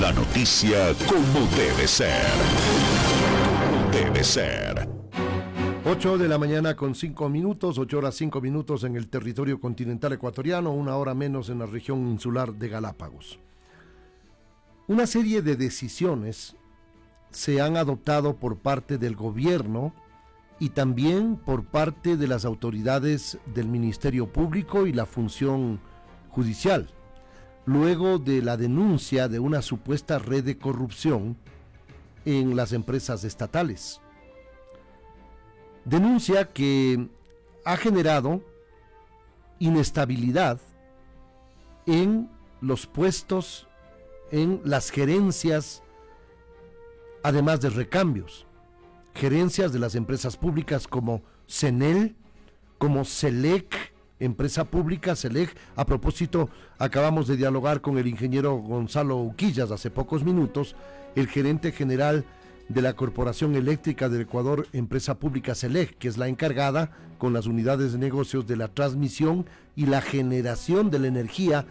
La noticia como debe ser. debe ser. 8 de la mañana con 5 minutos, 8 horas 5 minutos en el territorio continental ecuatoriano, una hora menos en la región insular de Galápagos. Una serie de decisiones se han adoptado por parte del gobierno y también por parte de las autoridades del Ministerio Público y la función judicial luego de la denuncia de una supuesta red de corrupción en las empresas estatales. Denuncia que ha generado inestabilidad en los puestos, en las gerencias, además de recambios. Gerencias de las empresas públicas como CENEL, como SELEC, empresa pública, SELEG. A propósito, acabamos de dialogar con el ingeniero Gonzalo Uquillas hace pocos minutos, el gerente general de la Corporación Eléctrica del Ecuador, empresa pública SELEG, que es la encargada con las unidades de negocios de la transmisión y la generación de la energía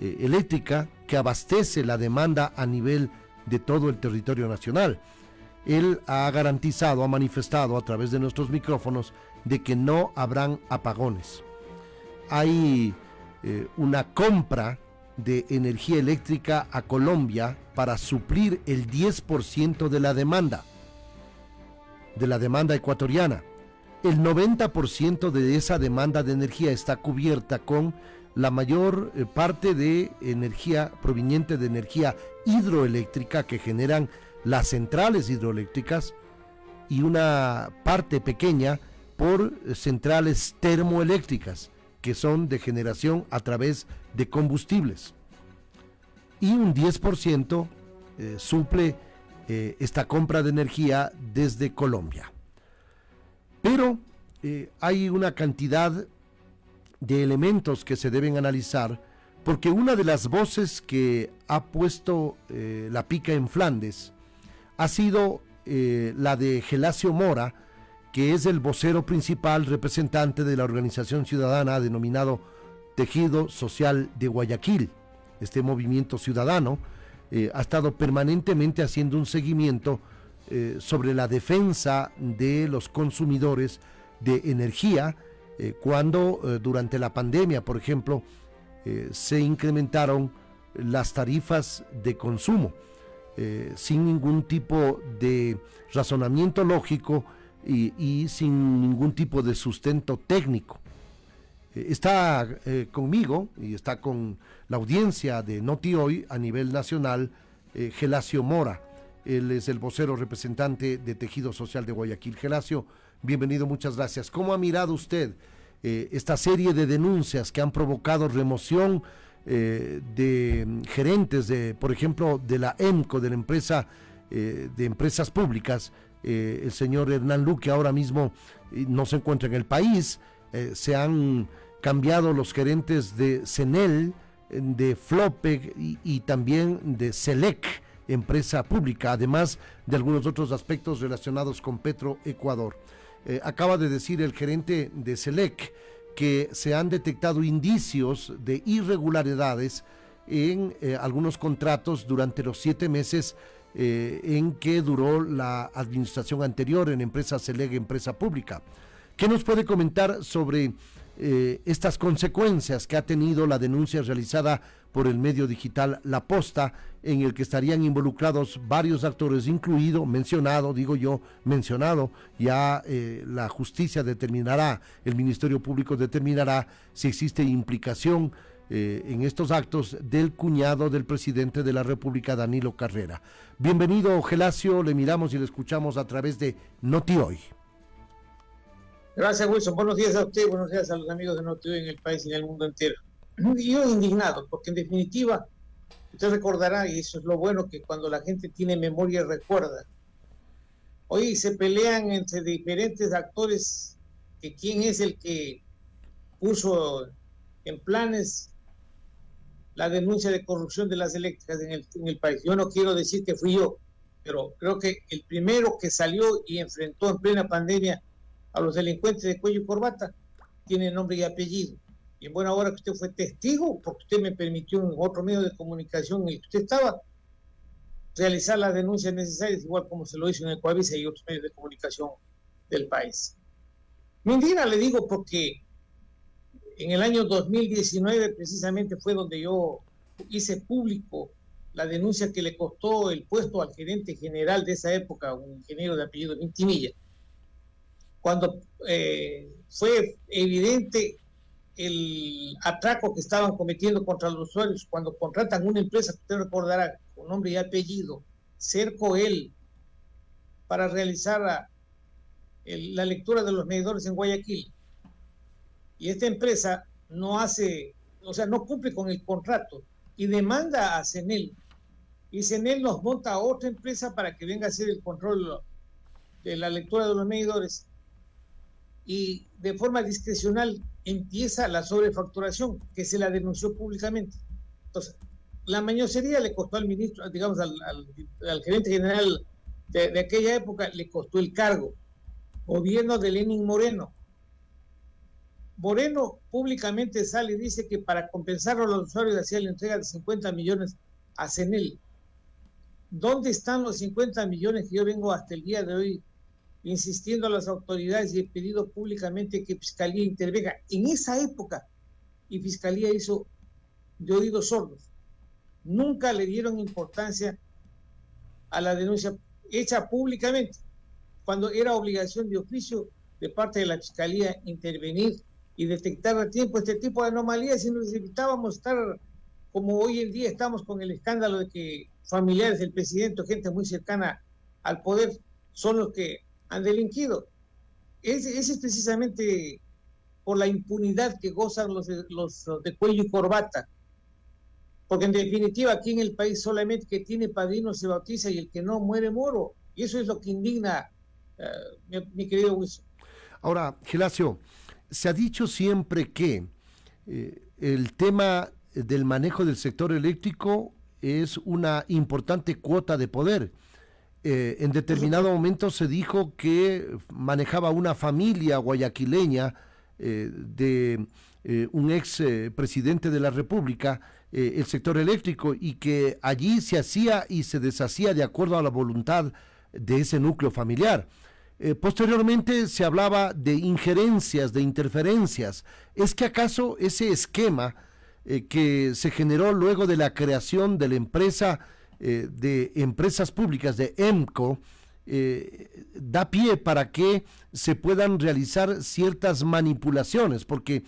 eh, eléctrica que abastece la demanda a nivel de todo el territorio nacional. Él ha garantizado, ha manifestado a través de nuestros micrófonos de que no habrán apagones hay eh, una compra de energía eléctrica a Colombia para suplir el 10% de la demanda, de la demanda ecuatoriana. El 90% de esa demanda de energía está cubierta con la mayor eh, parte de energía proveniente de energía hidroeléctrica que generan las centrales hidroeléctricas y una parte pequeña por eh, centrales termoeléctricas que son de generación a través de combustibles. Y un 10% eh, suple eh, esta compra de energía desde Colombia. Pero eh, hay una cantidad de elementos que se deben analizar porque una de las voces que ha puesto la pica en Flandes ha sido la de Gelacio Mora, que es el vocero principal representante de la organización ciudadana denominado Tejido Social de Guayaquil. Este movimiento ciudadano eh, ha estado permanentemente haciendo un seguimiento eh, sobre la defensa de los consumidores de energía eh, cuando durante la pandemia, por ejemplo, se incrementaron las tarifas de consumo sin ningún tipo de razonamiento lógico y, sin ningún tipo de sustento técnico. Eh, está eh, conmigo y está con la audiencia de Noti Hoy a nivel nacional eh, Gelacio Mora. Él es el vocero representante de Tejido Social de Guayaquil. Gelacio, bienvenido, muchas gracias. ¿Cómo ha mirado usted esta serie de denuncias que han provocado remoción de gerentes, de, por ejemplo, de la EMCO, de la empresa de empresas públicas, eh, el señor Hernán Luque ahora mismo eh, no se encuentra en el país, eh, se han cambiado los gerentes de CENEL, de FLOPEC y, también de SELEC, empresa pública, además de algunos otros aspectos relacionados con Petro Ecuador. acaba de decir el gerente de SELEC que se han detectado indicios de irregularidades en algunos contratos durante los siete meses eh, en que duró la administración anterior en empresa Celeg, empresa pública. ¿Qué nos puede comentar sobre eh, estas consecuencias que ha tenido la denuncia realizada por el medio digital La Posta, en el que estarían involucrados varios actores, incluido, mencionado, digo yo, mencionado, ya eh, la justicia determinará, el Ministerio Público determinará si existe implicación eh, en estos actos del cuñado del presidente de la República, Danilo Carrera. Bienvenido, Gelacio, le miramos y le escuchamos a través de Noti Hoy. Gracias, Wilson. Buenos días a usted, buenos días a los amigos de Noti Hoy en el país y en el mundo entero. Yo indignado, porque en definitiva, usted recordará, y eso es lo bueno, que cuando la gente tiene memoria recuerda. Hoy se pelean entre diferentes actores que quién es el que puso en planes la denuncia de corrupción de las eléctricas en el, en el país. Yo no quiero decir que fui yo, pero creo que el primero que salió y enfrentó en plena pandemia a los delincuentes de cuello y corbata tiene nombre y apellido. Y en buena hora que usted fue testigo, porque usted me permitió en otro medio de comunicación en el que usted estaba, realizar las denuncias necesarias, igual como se lo hizo en Ecuavisa y otros medios de comunicación del país. Me indigna, le digo, porque en el año 2019 precisamente fue donde yo hice público la denuncia que le costó el puesto al gerente general de esa época, un ingeniero de apellido Vintimilla, cuando eh, fue evidente el atraco que estaban cometiendo contra los usuarios, cuando contratan una empresa, usted recordará, con nombre y apellido, Cerco él, para realizar la, la lectura de los medidores en Guayaquil. Y esta empresa no hace, o sea, no cumple con el contrato y demanda a CENEL y CENEL nos monta a otra empresa para que venga a hacer el control de la lectura de los medidores y de forma discrecional empieza la sobrefacturación que se la denunció públicamente. Entonces, la mañosería le costó al ministro, digamos, al, gerente general de, de, aquella época, le costó el cargo. Gobierno de Lenin Moreno. Moreno públicamente sale y dice que para compensar a los usuarios hacía la entrega de 50 millones a CENEL. ¿Dónde están los 50 millones que yo vengo hasta el día de hoy insistiendo a las autoridades y he pedido públicamente que Fiscalía intervenga? En esa época, y Fiscalía hizo de oídos sordos. Nunca le dieron importancia a la denuncia hecha públicamente, cuando era obligación de oficio de parte de la Fiscalía intervenir y detectar a tiempo este tipo de anomalías y nos evitábamos estar como hoy en día estamos con el escándalo de que familiares del presidente o gente muy cercana al poder son los que han delinquido. Ese, es precisamente por la impunidad que gozan los, los de cuello y corbata. Porque en definitiva aquí en el país solamente que tiene padrino se bautiza y el que no muere moro. Y eso es lo que indigna, uh, mi, querido Wilson. Ahora, Gelacio, se ha dicho siempre que eh, el tema del manejo del sector eléctrico es una importante cuota de poder. Eh, en determinado momento se dijo que manejaba una familia guayaquileña eh, de un ex presidente de la República el sector eléctrico y que allí se hacía y se deshacía de acuerdo a la voluntad de ese núcleo familiar. Posteriormente se hablaba de injerencias, de interferencias. ¿Es que acaso ese esquema eh, que se generó luego de la creación de la empresa eh, de empresas públicas de EMCO eh, da pie para que se puedan realizar ciertas manipulaciones, porque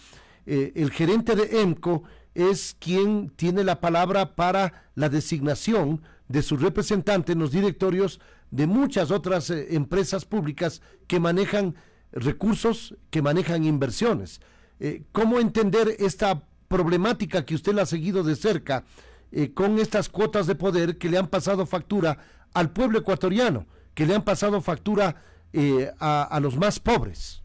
el gerente de EMCO es quien tiene la palabra para la designación de su representante en los directorios de muchas otras empresas públicas que manejan recursos, que manejan inversiones. ¿Cómo entender esta problemática que usted ha seguido de cerca eh, con estas cuotas de poder que le han pasado factura al pueblo ecuatoriano, que le han pasado factura eh, a, a, los más pobres.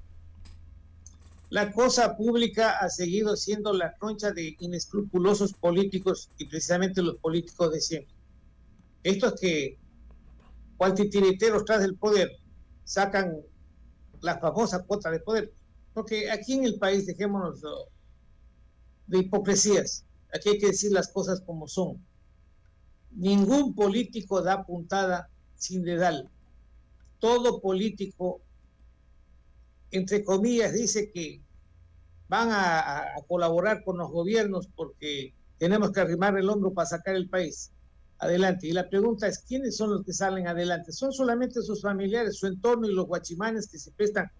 La cosa pública ha seguido siendo la concha de inescrupulosos políticos y precisamente los políticos de siempre. Estos que, cual titiriteros tras del poder, sacan la famosa cuota de poder. Porque aquí en el país, dejémonos de hipocresías. Aquí hay que decir las cosas como son. Ningún político da puntada sin dedal. Todo político, entre comillas, dice que van a, colaborar con los gobiernos porque tenemos que arrimar el hombro para sacar el país adelante. Y la pregunta es, ¿quiénes son los que salen adelante? ¿Son solamente sus familiares, su entorno y los guachimanes que se prestan,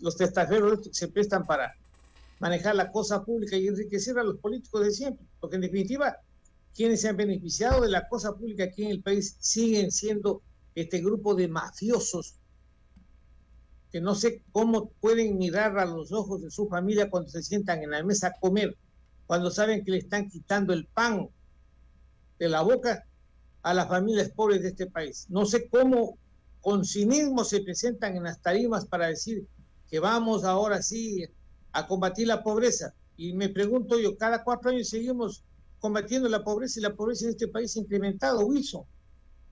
los testaferros que se prestan para manejar la cosa pública y enriquecer a los políticos de siempre, porque en definitiva quienes se han beneficiado de la cosa pública aquí en el país siguen siendo este grupo de mafiosos que no sé cómo pueden mirar a los ojos de su familia cuando se sientan en la mesa a comer, cuando saben que le están quitando el pan de la boca a las familias pobres de este país. No sé cómo con cinismo se presentan en las tarimas para decir que vamos ahora sí a combatir la pobreza. Y me pregunto yo, cada cuatro años seguimos combatiendo la pobreza y la pobreza en este país ha incrementado, Wilson.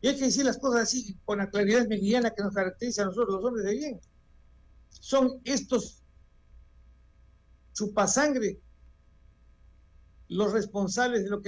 Y hay que decir las cosas así, con la claridad meridiana que nos caracteriza a nosotros, los hombres de bien. Son estos chupasangre los responsables de lo que